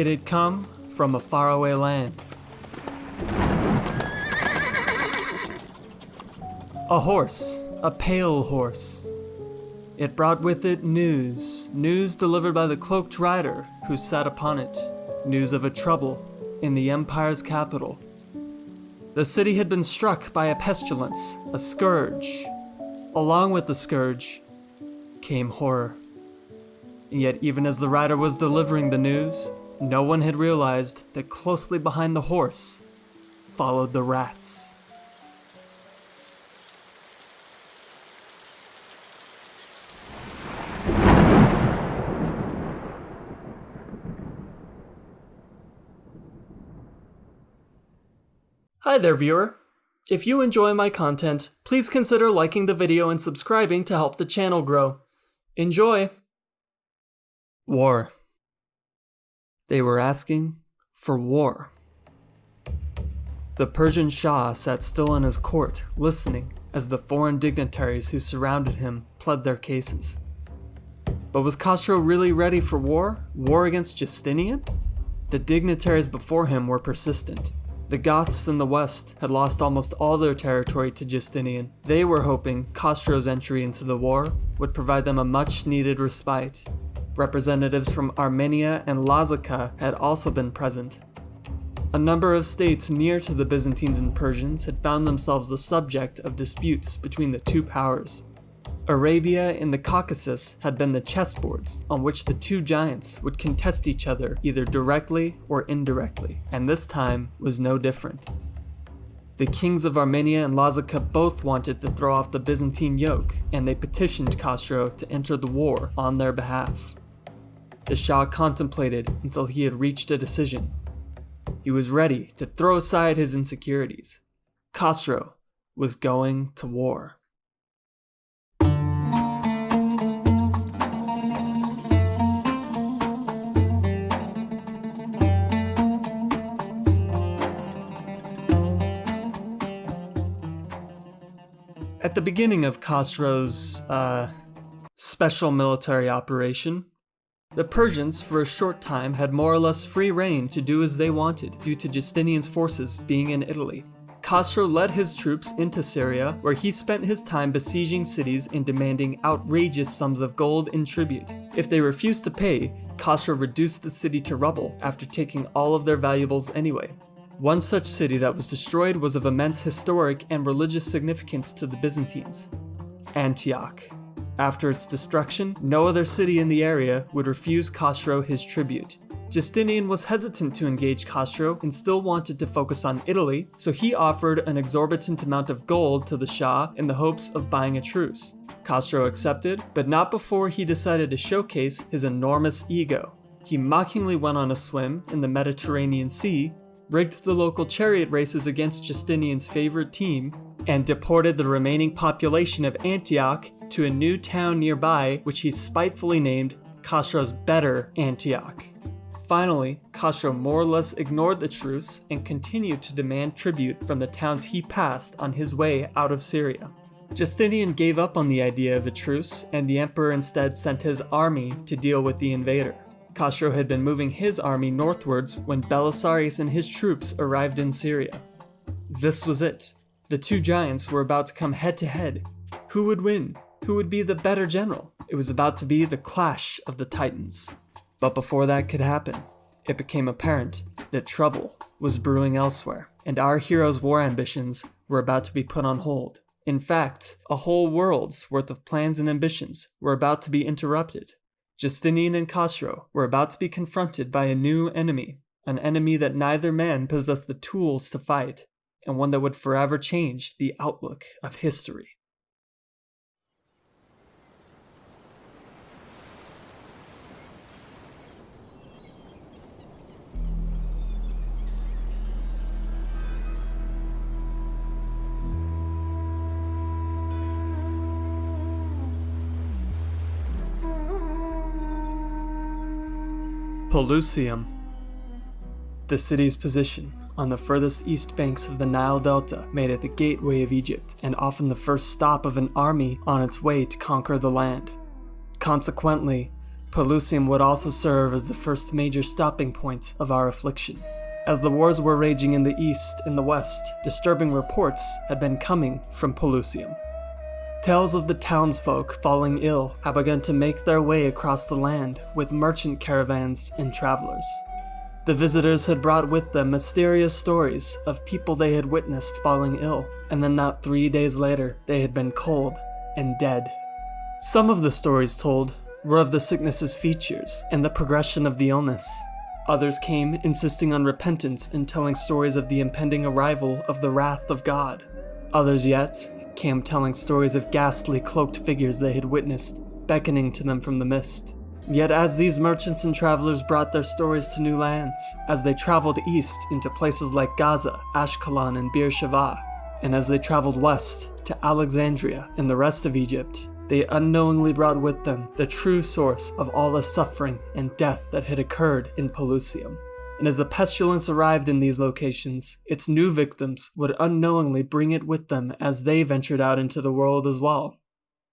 It had come from a faraway land. A horse, a pale horse. It brought with it news, news delivered by the cloaked rider who sat upon it, news of a trouble in the Empire's capital. The city had been struck by a pestilence, a scourge. Along with the scourge came horror. And yet, even as the rider was delivering the news, no one had realized that closely behind the horse followed the rats. Hi there, viewer. If you enjoy my content, please consider liking the video and subscribing to help the channel grow. Enjoy! War. They were asking for war. The Persian Shah sat still in his court, listening as the foreign dignitaries who surrounded him pled their cases. But was Khosrow really ready for war? War against Justinian? The dignitaries before him were persistent. The Goths in the west had lost almost all their territory to Justinian. They were hoping Khosrow's entry into the war would provide them a much needed respite. Representatives from Armenia and Lazica had also been present. A number of states near to the Byzantines and Persians had found themselves the subject of disputes between the two powers. Arabia and the Caucasus had been the chessboards on which the two giants would contest each other either directly or indirectly, and this time was no different. The kings of Armenia and Lazica both wanted to throw off the Byzantine yoke, and they petitioned Khosrow to enter the war on their behalf. The Shah contemplated until he had reached a decision. He was ready to throw aside his insecurities. Khosrow was going to war. At the beginning of Khosrow's uh, special military operation, the Persians, for a short time, had more or less free reign to do as they wanted due to Justinian's forces being in Italy. Khosrow led his troops into Syria, where he spent his time besieging cities and demanding outrageous sums of gold in tribute. If they refused to pay, Khosrow reduced the city to rubble after taking all of their valuables anyway. One such city that was destroyed was of immense historic and religious significance to the Byzantines, Antioch. After its destruction, no other city in the area would refuse Khosrow his tribute. Justinian was hesitant to engage Khosrow and still wanted to focus on Italy, so he offered an exorbitant amount of gold to the Shah in the hopes of buying a truce. Khosrow accepted, but not before he decided to showcase his enormous ego. He mockingly went on a swim in the Mediterranean Sea rigged the local chariot races against Justinian's favorite team, and deported the remaining population of Antioch to a new town nearby which he spitefully named Khosrow's Better Antioch. Finally, Khosrow more or less ignored the truce and continued to demand tribute from the towns he passed on his way out of Syria. Justinian gave up on the idea of a truce, and the emperor instead sent his army to deal with the invader. Khosrow had been moving his army northwards when Belisarius and his troops arrived in Syria. This was it. The two giants were about to come head to head. Who would win? Who would be the better general? It was about to be the clash of the titans. But before that could happen, it became apparent that trouble was brewing elsewhere, and our hero's war ambitions were about to be put on hold. In fact, a whole world's worth of plans and ambitions were about to be interrupted. Justinian and Khosrow were about to be confronted by a new enemy, an enemy that neither man possessed the tools to fight, and one that would forever change the outlook of history. Pelusium. The city's position on the furthest east banks of the Nile Delta made it the gateway of Egypt and often the first stop of an army on its way to conquer the land. Consequently, Pelusium would also serve as the first major stopping point of our affliction. As the wars were raging in the east and the west, disturbing reports had been coming from Pelusium. Tales of the townsfolk falling ill had begun to make their way across the land with merchant caravans and travelers. The visitors had brought with them mysterious stories of people they had witnessed falling ill, and then not three days later, they had been cold and dead. Some of the stories told were of the sickness's features and the progression of the illness. Others came insisting on repentance and telling stories of the impending arrival of the wrath of God. Others yet came telling stories of ghastly cloaked figures they had witnessed, beckoning to them from the mist. Yet as these merchants and travelers brought their stories to new lands, as they traveled east into places like Gaza, Ashkelon, and Beersheba, and as they traveled west to Alexandria and the rest of Egypt, they unknowingly brought with them the true source of all the suffering and death that had occurred in Pelusium and as the pestilence arrived in these locations, its new victims would unknowingly bring it with them as they ventured out into the world as well.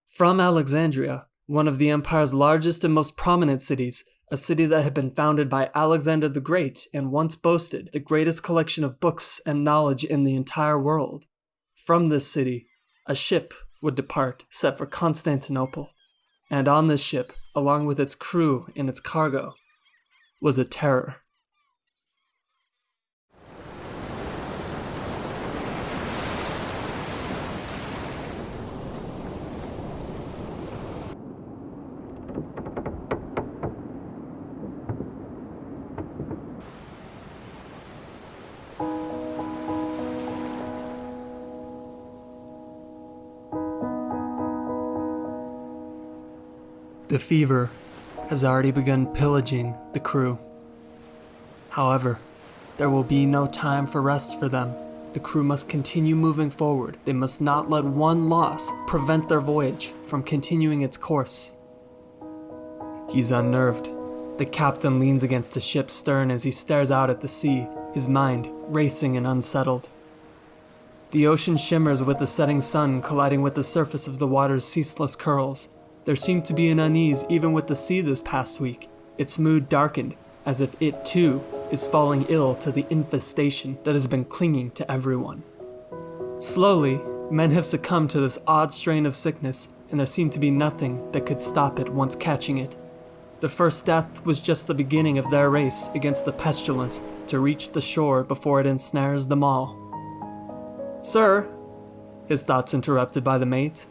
From Alexandria, one of the empire's largest and most prominent cities, a city that had been founded by Alexander the Great and once boasted the greatest collection of books and knowledge in the entire world. From this city, a ship would depart, set for Constantinople. And on this ship, along with its crew and its cargo, was a terror. The fever has already begun pillaging the crew. However, there will be no time for rest for them. The crew must continue moving forward. They must not let one loss prevent their voyage from continuing its course. He's unnerved. The captain leans against the ship's stern as he stares out at the sea, his mind racing and unsettled. The ocean shimmers with the setting sun colliding with the surface of the water's ceaseless curls. There seemed to be an unease even with the sea this past week. Its mood darkened, as if it too is falling ill to the infestation that has been clinging to everyone. Slowly, men have succumbed to this odd strain of sickness, and there seemed to be nothing that could stop it once catching it. The first death was just the beginning of their race against the pestilence to reach the shore before it ensnares them all. Sir, his thoughts interrupted by the mate,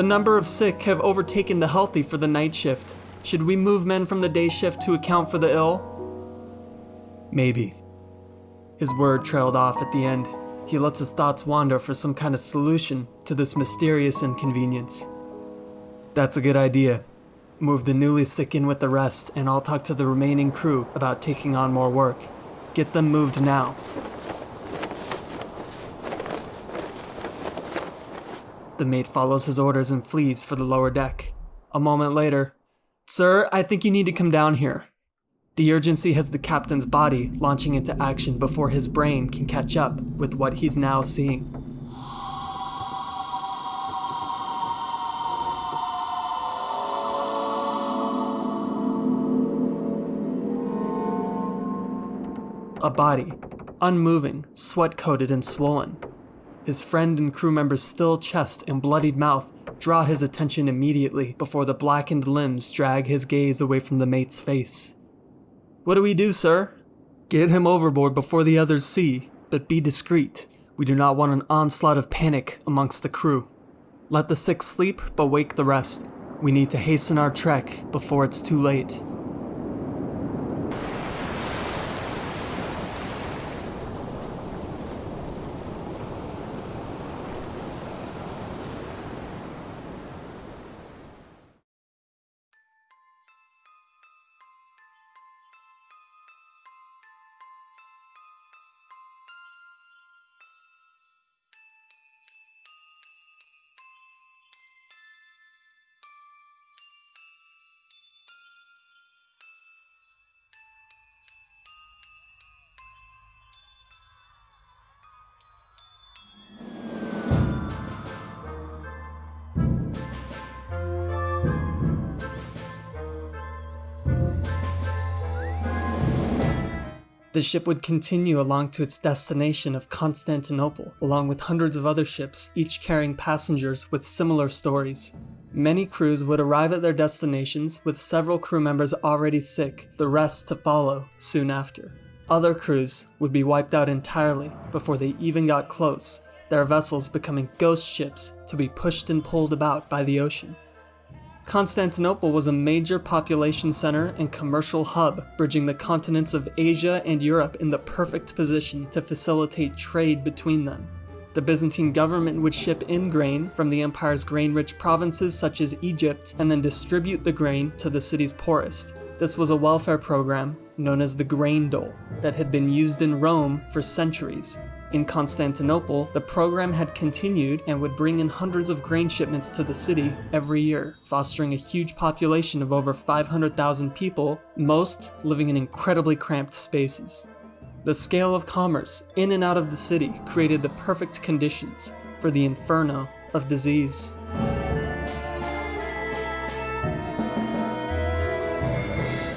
the number of sick have overtaken the healthy for the night shift. Should we move men from the day shift to account for the ill? Maybe. His word trailed off at the end. He lets his thoughts wander for some kind of solution to this mysterious inconvenience. That's a good idea. Move the newly sick in with the rest, and I'll talk to the remaining crew about taking on more work. Get them moved now. The mate follows his orders and flees for the lower deck. A moment later, Sir, I think you need to come down here. The urgency has the captain's body launching into action before his brain can catch up with what he's now seeing. A body, unmoving, sweat coated, and swollen. His friend and crew member's still chest and bloodied mouth draw his attention immediately before the blackened limbs drag his gaze away from the mate's face. What do we do, sir? Get him overboard before the others see, but be discreet. We do not want an onslaught of panic amongst the crew. Let the sick sleep, but wake the rest. We need to hasten our trek before it's too late. The ship would continue along to its destination of Constantinople, along with hundreds of other ships, each carrying passengers with similar stories. Many crews would arrive at their destinations with several crew members already sick, the rest to follow soon after. Other crews would be wiped out entirely before they even got close, their vessels becoming ghost ships to be pushed and pulled about by the ocean. Constantinople was a major population center and commercial hub, bridging the continents of Asia and Europe in the perfect position to facilitate trade between them. The Byzantine government would ship in grain from the empire's grain rich provinces such as Egypt and then distribute the grain to the city's poorest. This was a welfare program known as the grain dole that had been used in Rome for centuries. In Constantinople, the program had continued and would bring in hundreds of grain shipments to the city every year, fostering a huge population of over 500,000 people, most living in incredibly cramped spaces. The scale of commerce in and out of the city created the perfect conditions for the inferno of disease.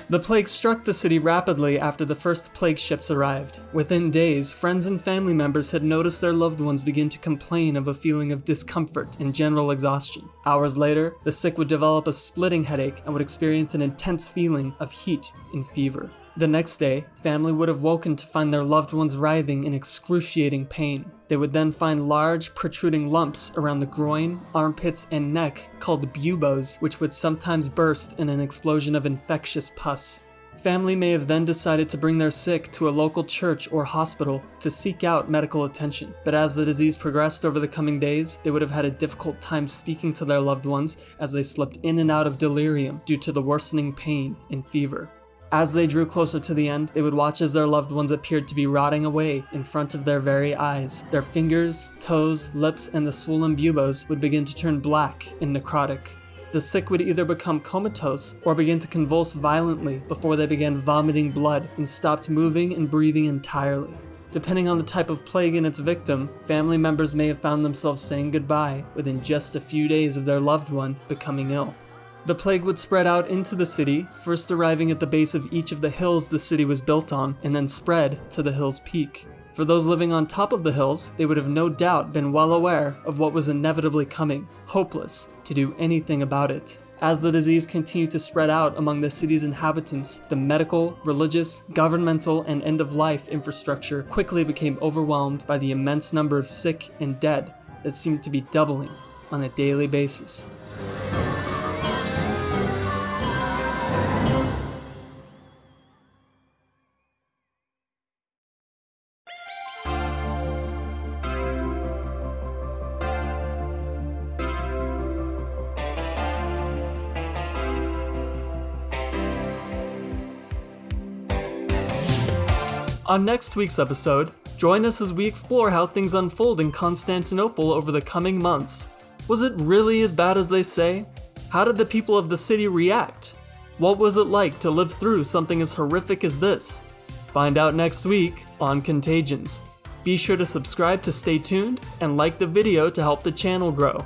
The plague struck the city rapidly after the first plague ships arrived. Within days, friends and family members had noticed their loved ones begin to complain of a feeling of discomfort and general exhaustion. Hours later, the sick would develop a splitting headache and would experience an intense feeling of heat and fever. The next day, family would have woken to find their loved ones writhing in excruciating pain. They would then find large, protruding lumps around the groin, armpits, and neck called buboes, which would sometimes burst in an explosion of infectious pus. Family may have then decided to bring their sick to a local church or hospital to seek out medical attention, but as the disease progressed over the coming days, they would have had a difficult time speaking to their loved ones as they slipped in and out of delirium due to the worsening pain and fever. As they drew closer to the end, they would watch as their loved ones appeared to be rotting away in front of their very eyes. Their fingers, toes, lips, and the swollen buboes would begin to turn black and necrotic. The sick would either become comatose or begin to convulse violently before they began vomiting blood and stopped moving and breathing entirely. Depending on the type of plague and its victim, family members may have found themselves saying goodbye within just a few days of their loved one becoming ill. The plague would spread out into the city, first arriving at the base of each of the hills the city was built on, and then spread to the hill's peak. For those living on top of the hills, they would have no doubt been well aware of what was inevitably coming, hopeless to do anything about it. As the disease continued to spread out among the city's inhabitants, the medical, religious, governmental, and end of life infrastructure quickly became overwhelmed by the immense number of sick and dead that seemed to be doubling on a daily basis. On next week's episode, join us as we explore how things unfold in Constantinople over the coming months. Was it really as bad as they say? How did the people of the city react? What was it like to live through something as horrific as this? Find out next week on Contagions. Be sure to subscribe to stay tuned and like the video to help the channel grow.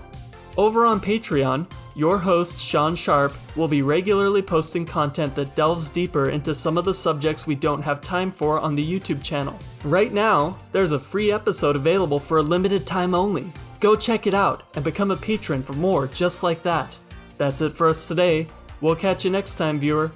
Over on Patreon, your host, Sean Sharp, will be regularly posting content that delves deeper into some of the subjects we don't have time for on the YouTube channel. Right now, there's a free episode available for a limited time only. Go check it out and become a patron for more just like that. That's it for us today. We'll catch you next time, viewer.